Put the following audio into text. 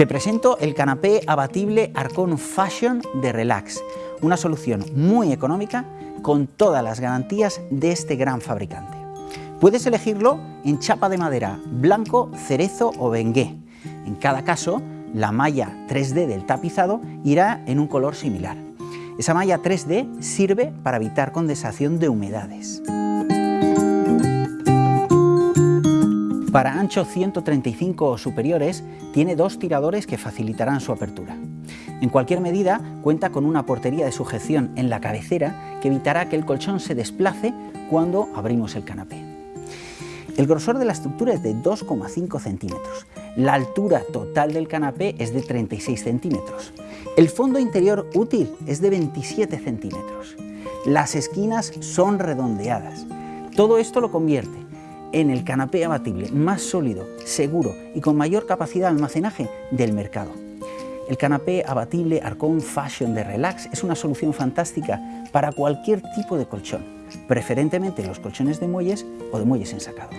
Te presento el canapé abatible Arcon Fashion de Relax, una solución muy económica con todas las garantías de este gran fabricante. Puedes elegirlo en chapa de madera, blanco, cerezo o bengué. En cada caso, la malla 3D del tapizado irá en un color similar. Esa malla 3D sirve para evitar condensación de humedades. Para ancho 135 o superiores, tiene dos tiradores que facilitarán su apertura. En cualquier medida, cuenta con una portería de sujeción en la cabecera que evitará que el colchón se desplace cuando abrimos el canapé. El grosor de la estructura es de 2,5 centímetros. La altura total del canapé es de 36 centímetros. El fondo interior útil es de 27 centímetros. Las esquinas son redondeadas. Todo esto lo convierte en el canapé abatible más sólido, seguro y con mayor capacidad de almacenaje del mercado. El canapé abatible Arcon Fashion de Relax es una solución fantástica para cualquier tipo de colchón, preferentemente los colchones de muelles o de muelles ensacados.